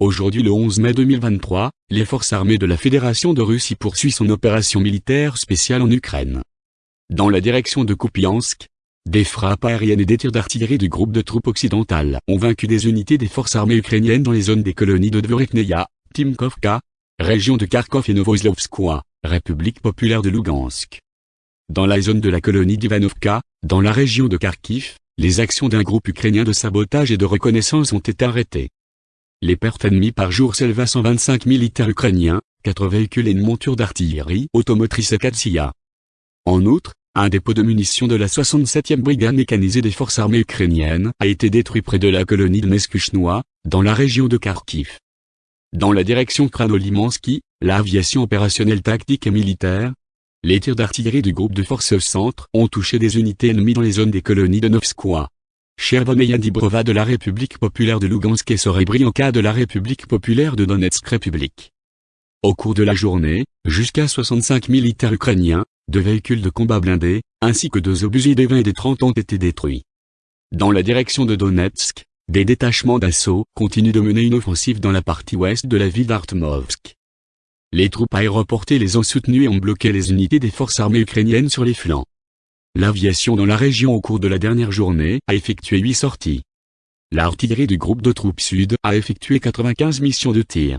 Aujourd'hui le 11 mai 2023, les forces armées de la Fédération de Russie poursuivent son opération militaire spéciale en Ukraine. Dans la direction de Kupiansk, des frappes aériennes et des tirs d'artillerie du groupe de troupes occidentales ont vaincu des unités des forces armées ukrainiennes dans les zones des colonies de Dvorekneia, Timkovka, région de Kharkov et Novoslovskoye, République populaire de Lugansk. Dans la zone de la colonie d'Ivanovka, dans la région de Kharkiv, les actions d'un groupe ukrainien de sabotage et de reconnaissance ont été arrêtées. Les pertes ennemies par jour s'élèvent à 125 militaires ukrainiens, 4 véhicules et une monture d'artillerie automotrice Katsia. En outre, un dépôt de munitions de la 67e brigade mécanisée des forces armées ukrainiennes a été détruit près de la colonie de Neskuchnois, dans la région de Kharkiv. Dans la direction Kranolimansky, l'aviation opérationnelle tactique et militaire, les tirs d'artillerie du groupe de forces centre ont touché des unités ennemies dans les zones des colonies de Novskoye. Chervoneia Dibrova de la République populaire de Lugansk et Sorebrianka de la République populaire de Donetsk République. Au cours de la journée, jusqu'à 65 militaires ukrainiens, deux véhicules de combat blindés, ainsi que deux obusiers des 20 et des 30 ont été détruits. Dans la direction de Donetsk, des détachements d'assaut continuent de mener une offensive dans la partie ouest de la ville d'Artmovsk. Les troupes aéroportées les ont soutenues et ont bloqué les unités des forces armées ukrainiennes sur les flancs. L'aviation dans la région au cours de la dernière journée a effectué 8 sorties. L'artillerie du groupe de troupes sud a effectué 95 missions de tir.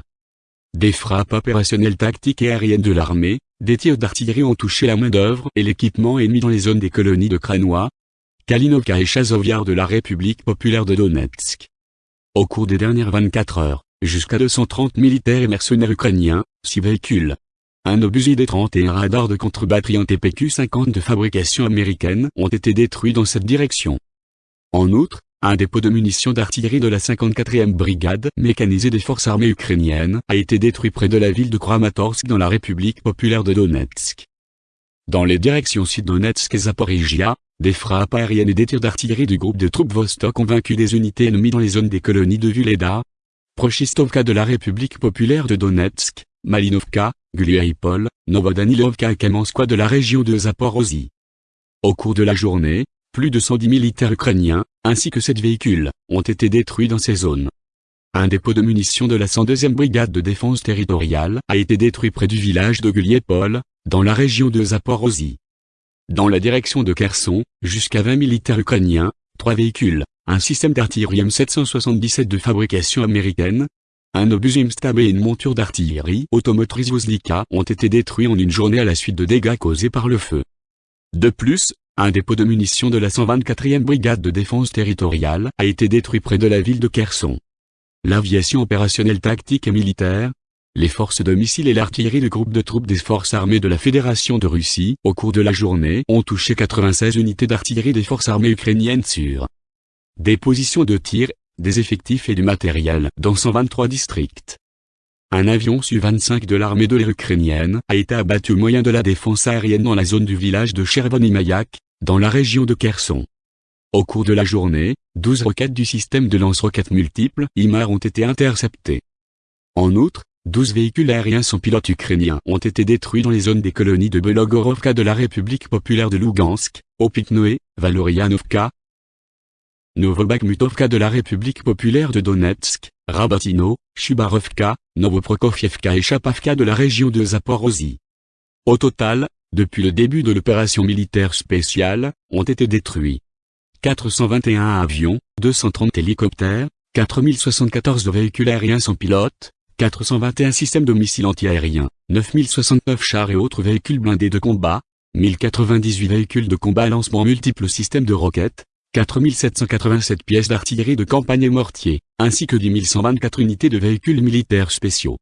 Des frappes opérationnelles tactiques et aériennes de l'armée, des tirs d'artillerie ont touché la main-d'œuvre et l'équipement ennemi dans les zones des colonies de Kranois, Kalinovka et Chazoviar de la République populaire de Donetsk. Au cours des dernières 24 heures, jusqu'à 230 militaires et mercenaires ukrainiens, 6 véhicules, un obusier D-30 et un radar de contre-batterie en TPQ-50 de fabrication américaine ont été détruits dans cette direction. En outre, un dépôt de munitions d'artillerie de la 54e brigade mécanisée des forces armées ukrainiennes a été détruit près de la ville de Kramatorsk dans la République populaire de Donetsk. Dans les directions Sud-Donetsk et Zaporizhia, des frappes aériennes et des tirs d'artillerie du groupe de troupes Vostok ont vaincu des unités ennemies dans les zones des colonies de Vuleda, Prochistovka de la République populaire de Donetsk, Malinovka, Gluaipol, Novodanilovka et Kamenskoye de la région de Zaporozhye. Au cours de la journée, plus de 110 militaires ukrainiens, ainsi que 7 véhicules, ont été détruits dans ces zones. Un dépôt de munitions de la 102e brigade de défense territoriale a été détruit près du village de Guliepol, dans la région de Zaporozhye. Dans la direction de Kherson, jusqu'à 20 militaires ukrainiens, 3 véhicules, un système d'artillerie M777 de fabrication américaine, un obus Stab et une monture d'artillerie automotrice Voslika ont été détruits en une journée à la suite de dégâts causés par le feu. De plus, un dépôt de munitions de la 124e brigade de défense territoriale a été détruit près de la ville de Kherson. L'aviation opérationnelle tactique et militaire, les forces de missiles et l'artillerie du groupe de troupes des forces armées de la Fédération de Russie, au cours de la journée, ont touché 96 unités d'artillerie des forces armées ukrainiennes sur des positions de tir, des effectifs et du matériel dans 123 districts. Un avion Su-25 de l'armée de l'air ukrainienne a été abattu au moyen de la défense aérienne dans la zone du village de Chervonimayak, dans la région de Kherson. Au cours de la journée, 12 roquettes du système de lance-roquettes multiples IMAR ont été interceptées. En outre, 12 véhicules aériens sans pilote ukrainiens ont été détruits dans les zones des colonies de Belogorovka de la République populaire de Lugansk, Opitnoé, Valorianovka, Novobakhmutovka de la République populaire de Donetsk, Rabatino, Chubarovka, Novoprokofievka et Chapavka de la région de Zaporozhye. Au total, depuis le début de l'opération militaire spéciale, ont été détruits 421 avions, 230 hélicoptères, 4074 véhicules aériens sans pilote, 421 systèmes de missiles antiaériens, 9069 chars et autres véhicules blindés de combat, 1098 véhicules de combat lancement multiples systèmes de roquettes, 4787 pièces d'artillerie de campagne et mortier, ainsi que 10 124 unités de véhicules militaires spéciaux.